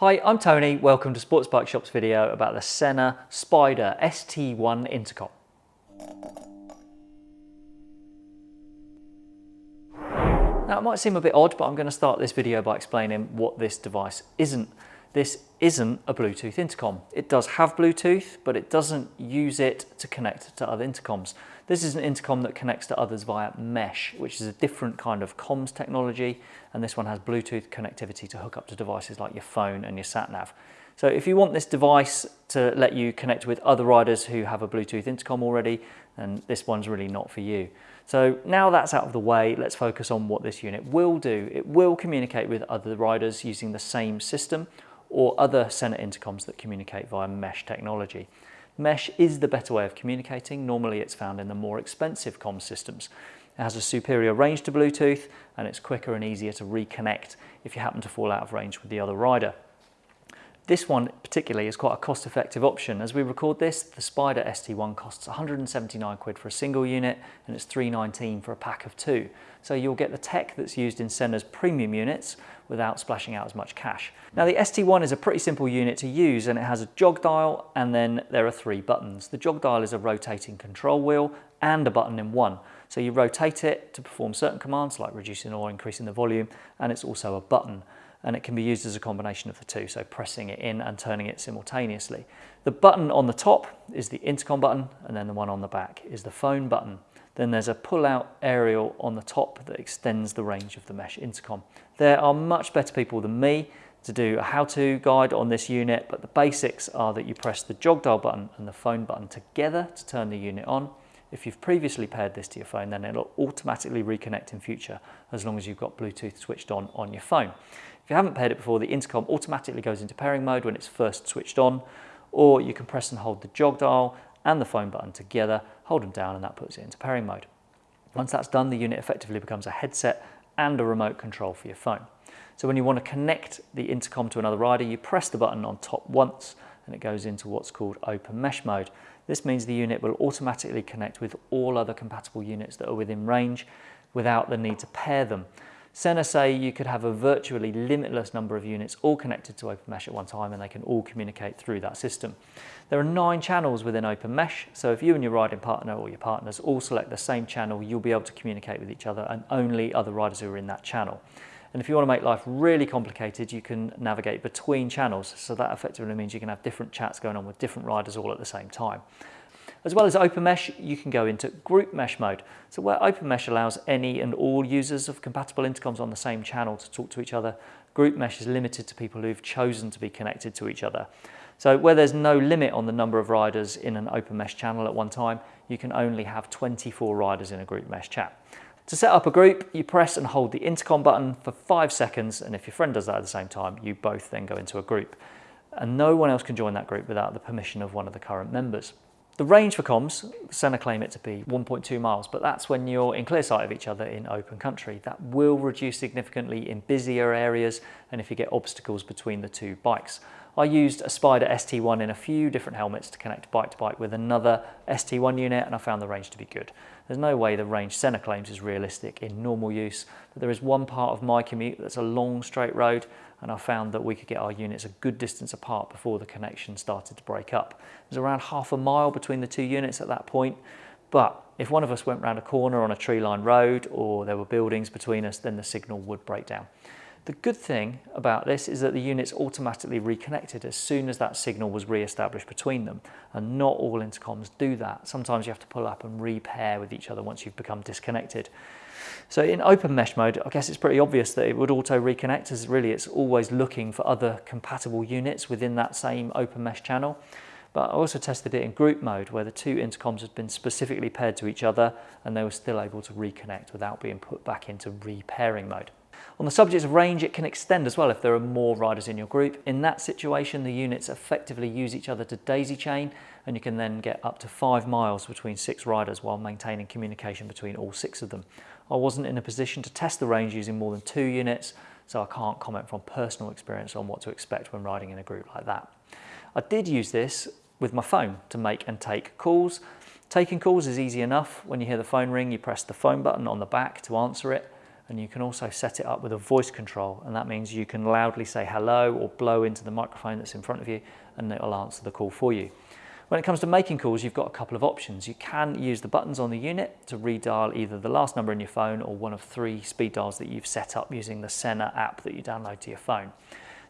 Hi, I'm Tony. Welcome to Sports Bike Shop's video about the Sena Spider ST1 Intercom. Now it might seem a bit odd, but I'm going to start this video by explaining what this device isn't. This isn't a Bluetooth intercom. It does have Bluetooth, but it doesn't use it to connect to other intercoms. This is an intercom that connects to others via mesh, which is a different kind of comms technology. And this one has Bluetooth connectivity to hook up to devices like your phone and your sat nav. So if you want this device to let you connect with other riders who have a Bluetooth intercom already, then this one's really not for you. So now that's out of the way, let's focus on what this unit will do. It will communicate with other riders using the same system or other Sena intercoms that communicate via mesh technology. Mesh is the better way of communicating. Normally it's found in the more expensive comm systems. It has a superior range to Bluetooth and it's quicker and easier to reconnect if you happen to fall out of range with the other rider. This one particularly is quite a cost-effective option. As we record this, the Spider ST1 costs 179 quid for a single unit and it's 319 for a pack of two. So you'll get the tech that's used in Sena's premium units without splashing out as much cash. Now the ST1 is a pretty simple unit to use and it has a jog dial and then there are three buttons. The jog dial is a rotating control wheel and a button in one. So you rotate it to perform certain commands like reducing or increasing the volume and it's also a button and it can be used as a combination of the two, so pressing it in and turning it simultaneously. The button on the top is the intercom button, and then the one on the back is the phone button. Then there's a pull-out aerial on the top that extends the range of the mesh intercom. There are much better people than me to do a how-to guide on this unit, but the basics are that you press the jog dial button and the phone button together to turn the unit on. If you've previously paired this to your phone, then it'll automatically reconnect in future as long as you've got Bluetooth switched on on your phone. If you haven't paired it before, the intercom automatically goes into pairing mode when it's first switched on, or you can press and hold the jog dial and the phone button together, hold them down and that puts it into pairing mode. Once that's done, the unit effectively becomes a headset and a remote control for your phone. So when you want to connect the intercom to another rider, you press the button on top once and it goes into what's called open mesh mode. This means the unit will automatically connect with all other compatible units that are within range without the need to pair them. Sena say you could have a virtually limitless number of units all connected to Open Mesh at one time and they can all communicate through that system. There are nine channels within Open Mesh, so if you and your riding partner or your partners all select the same channel, you'll be able to communicate with each other and only other riders who are in that channel. And if you want to make life really complicated, you can navigate between channels. So that effectively means you can have different chats going on with different riders all at the same time. As well as Open Mesh, you can go into Group Mesh mode. So where Open Mesh allows any and all users of compatible intercoms on the same channel to talk to each other, Group Mesh is limited to people who've chosen to be connected to each other. So where there's no limit on the number of riders in an Open Mesh channel at one time, you can only have 24 riders in a Group Mesh chat. To set up a group, you press and hold the intercom button for five seconds, and if your friend does that at the same time, you both then go into a group. And no one else can join that group without the permission of one of the current members. The range for comms, Sena claim it to be 1.2 miles, but that's when you're in clear sight of each other in open country. That will reduce significantly in busier areas and if you get obstacles between the two bikes. I used a Spider ST1 in a few different helmets to connect bike to bike with another ST1 unit and I found the range to be good. There's no way the range Sena claims is realistic in normal use, but there is one part of my commute that's a long straight road and I found that we could get our units a good distance apart before the connection started to break up. There's around half a mile between the two units at that point, but if one of us went round a corner on a tree-lined road or there were buildings between us, then the signal would break down. The good thing about this is that the units automatically reconnected as soon as that signal was re-established between them. And not all intercoms do that. Sometimes you have to pull up and repair with each other once you've become disconnected. So in open mesh mode, I guess it's pretty obvious that it would auto reconnect as really it's always looking for other compatible units within that same open mesh channel. But I also tested it in group mode where the two intercoms had been specifically paired to each other and they were still able to reconnect without being put back into repairing mode. On the subject of range, it can extend as well if there are more riders in your group. In that situation, the units effectively use each other to daisy chain and you can then get up to five miles between six riders while maintaining communication between all six of them. I wasn't in a position to test the range using more than two units, so I can't comment from personal experience on what to expect when riding in a group like that. I did use this with my phone to make and take calls. Taking calls is easy enough. When you hear the phone ring, you press the phone button on the back to answer it and you can also set it up with a voice control and that means you can loudly say hello or blow into the microphone that's in front of you and it will answer the call for you. When it comes to making calls, you've got a couple of options. You can use the buttons on the unit to redial either the last number in your phone or one of three speed dials that you've set up using the Sena app that you download to your phone.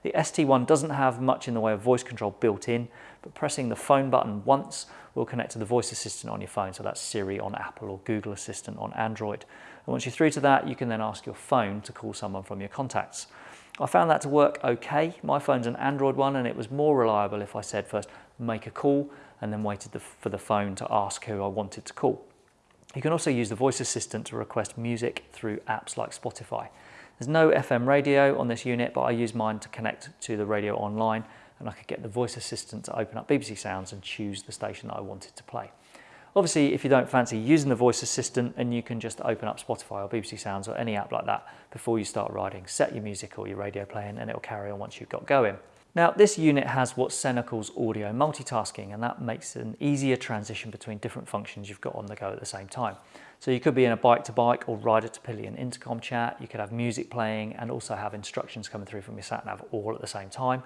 The ST1 doesn't have much in the way of voice control built in, but pressing the phone button once will connect to the voice assistant on your phone. So that's Siri on Apple or Google Assistant on Android. And once you're through to that, you can then ask your phone to call someone from your contacts. I found that to work okay. My phone's an Android one and it was more reliable if I said first, make a call and then waited the, for the phone to ask who I wanted to call. You can also use the voice assistant to request music through apps like Spotify. There's no FM radio on this unit, but I use mine to connect to the radio online and I could get the voice assistant to open up BBC Sounds and choose the station that I wanted to play. Obviously, if you don't fancy using the voice assistant and you can just open up Spotify or BBC Sounds or any app like that before you start riding, set your music or your radio playing and it'll carry on once you've got going. Now this unit has what Sena calls audio multitasking and that makes an easier transition between different functions you've got on the go at the same time. So you could be in a bike to bike or rider to pillion intercom chat, you could have music playing and also have instructions coming through from your sat nav all at the same time.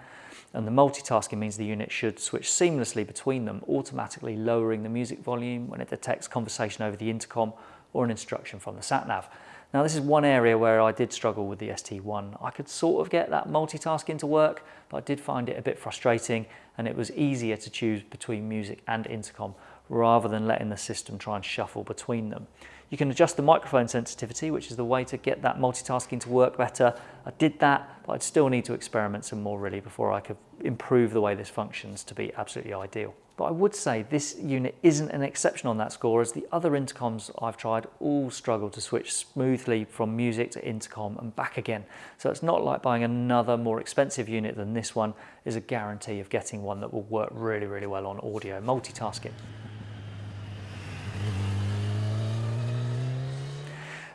And the multitasking means the unit should switch seamlessly between them, automatically lowering the music volume when it detects conversation over the intercom or an instruction from the sat nav. Now this is one area where I did struggle with the ST1. I could sort of get that multitasking to work, but I did find it a bit frustrating and it was easier to choose between music and intercom rather than letting the system try and shuffle between them. You can adjust the microphone sensitivity, which is the way to get that multitasking to work better. I did that, but I'd still need to experiment some more really before I could improve the way this functions to be absolutely ideal. But I would say this unit isn't an exception on that score as the other intercoms I've tried all struggle to switch smoothly from music to intercom and back again. So it's not like buying another more expensive unit than this one is a guarantee of getting one that will work really, really well on audio multitasking.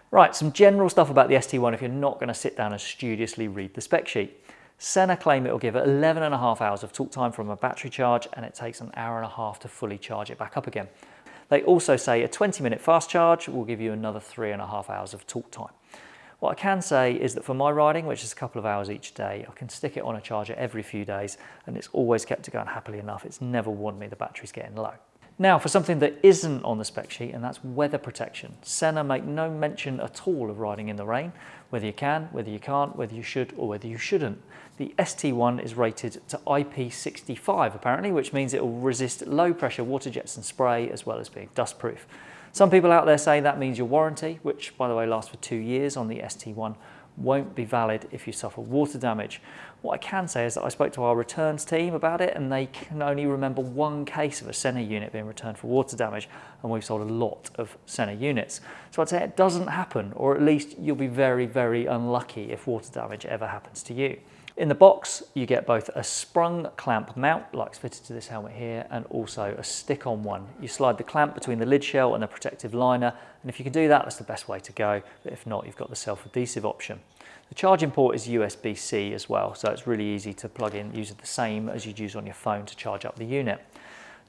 Right, some general stuff about the ST1 if you're not going to sit down and studiously read the spec sheet. Sena claim it will give 11 and a half hours of talk time from a battery charge and it takes an hour and a half to fully charge it back up again. They also say a 20 minute fast charge will give you another three and a half hours of talk time. What I can say is that for my riding, which is a couple of hours each day, I can stick it on a charger every few days and it's always kept it going happily enough. It's never warned me the battery's getting low. Now for something that isn't on the spec sheet and that's weather protection. Sena make no mention at all of riding in the rain, whether you can, whether you can't, whether you should or whether you shouldn't. The ST1 is rated to IP65 apparently, which means it will resist low pressure water jets and spray as well as being dust proof. Some people out there say that means your warranty, which by the way lasts for two years on the ST1, won't be valid if you suffer water damage. What I can say is that I spoke to our returns team about it and they can only remember one case of a Sena unit being returned for water damage and we've sold a lot of Sena units. So I'd say it doesn't happen or at least you'll be very, very unlucky if water damage ever happens to you. In the box, you get both a sprung clamp mount, like it's fitted to this helmet here, and also a stick-on one. You slide the clamp between the lid shell and the protective liner, and if you can do that, that's the best way to go. But if not, you've got the self-adhesive option. The charging port is USB-C as well, so it's really easy to plug in, use the same as you'd use on your phone to charge up the unit.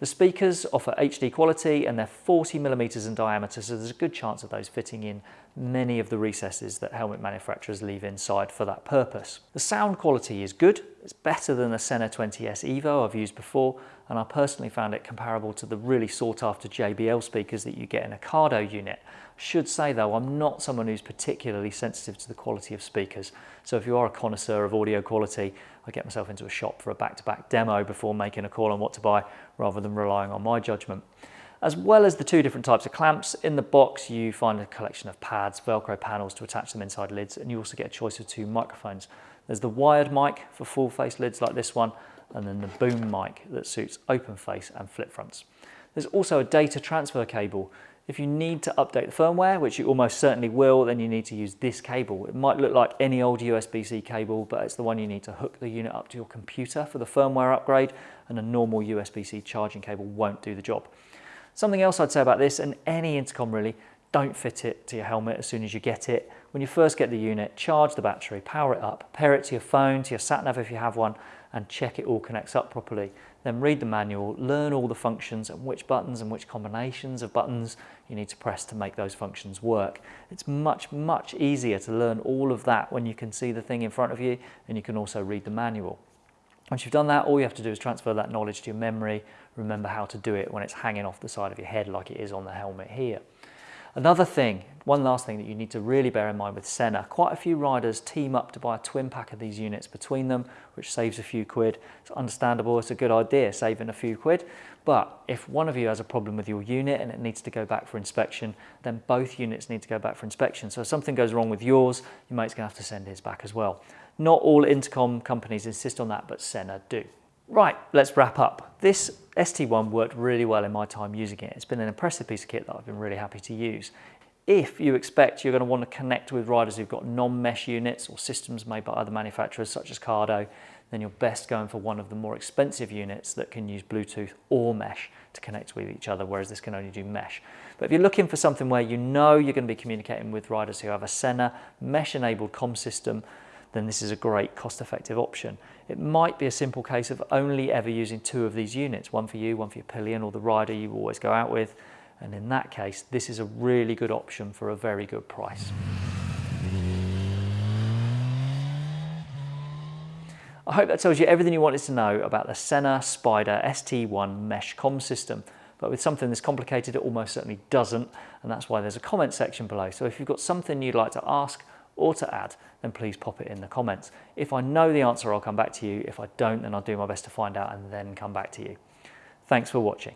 The speakers offer HD quality and they're 40 millimeters in diameter, so there's a good chance of those fitting in many of the recesses that helmet manufacturers leave inside for that purpose. The sound quality is good. It's better than the Sena 20S Evo I've used before, and I personally found it comparable to the really sought after JBL speakers that you get in a Cardo unit. Should say though, I'm not someone who's particularly sensitive to the quality of speakers. So if you are a connoisseur of audio quality, I get myself into a shop for a back-to-back -back demo before making a call on what to buy rather than relying on my judgment. As well as the two different types of clamps, in the box you find a collection of pads, Velcro panels to attach them inside lids, and you also get a choice of two microphones. There's the wired mic for full face lids like this one, and then the boom mic that suits open face and flip fronts. There's also a data transfer cable if you need to update the firmware, which you almost certainly will, then you need to use this cable. It might look like any old USB-C cable, but it's the one you need to hook the unit up to your computer for the firmware upgrade, and a normal USB-C charging cable won't do the job. Something else I'd say about this, and any intercom really, don't fit it to your helmet as soon as you get it. When you first get the unit, charge the battery, power it up, pair it to your phone, to your sat nav if you have one, and check it all connects up properly. Then read the manual, learn all the functions and which buttons and which combinations of buttons you need to press to make those functions work. It's much, much easier to learn all of that when you can see the thing in front of you and you can also read the manual. Once you've done that, all you have to do is transfer that knowledge to your memory, remember how to do it when it's hanging off the side of your head like it is on the helmet here. Another thing, one last thing that you need to really bear in mind with Sena, quite a few riders team up to buy a twin pack of these units between them, which saves a few quid. It's understandable, it's a good idea, saving a few quid. But if one of you has a problem with your unit and it needs to go back for inspection, then both units need to go back for inspection. So if something goes wrong with yours, your mate's gonna have to send his back as well. Not all intercom companies insist on that, but Sena do. Right, let's wrap up. This ST1 worked really well in my time using it. It's been an impressive piece of kit that I've been really happy to use. If you expect you're going to want to connect with riders who've got non-mesh units or systems made by other manufacturers such as Cardo, then you're best going for one of the more expensive units that can use Bluetooth or mesh to connect with each other, whereas this can only do mesh. But if you're looking for something where you know you're going to be communicating with riders who have a Sena mesh-enabled com system, then this is a great cost-effective option. It might be a simple case of only ever using two of these units, one for you, one for your pillion or the rider you always go out with. And in that case, this is a really good option for a very good price. I hope that tells you everything you wanted to know about the Sena Spider ST1 mesh com system. But with something this complicated, it almost certainly doesn't. And that's why there's a comment section below. So if you've got something you'd like to ask or to add, then please pop it in the comments. If I know the answer, I'll come back to you. If I don't, then I'll do my best to find out and then come back to you. Thanks for watching.